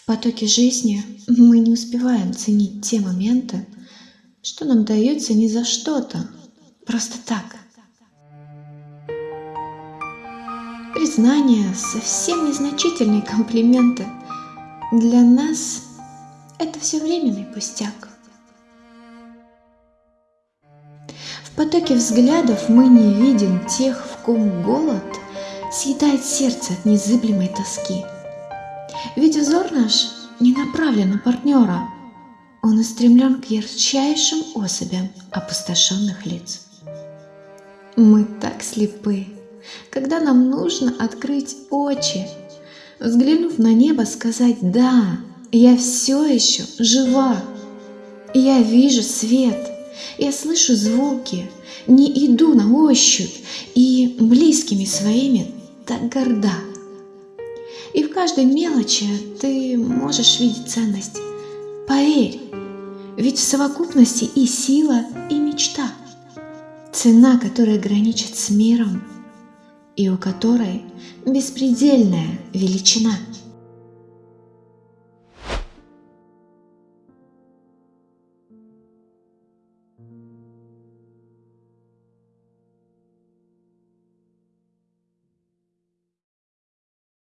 В потоке жизни мы не успеваем ценить те моменты, что нам дается не за что-то, просто так. Признание, совсем незначительные комплименты. Для нас это все временный пустяк. В потоке взглядов мы не видим тех, в ком голод съедает сердце от незыблемой тоски. Ведь взор наш не направлен на партнера, он устремлен к ярчайшим особям опустошенных лиц. Мы так слепы, когда нам нужно открыть очи, взглянув на небо, сказать «Да, я все еще жива, я вижу свет, я слышу звуки, не иду на ощупь и близкими своими так горда». И в каждой мелочи ты можешь видеть ценность. Поверь, ведь в совокупности и сила, и мечта. Цена, которая граничит с миром, и у которой беспредельная величина.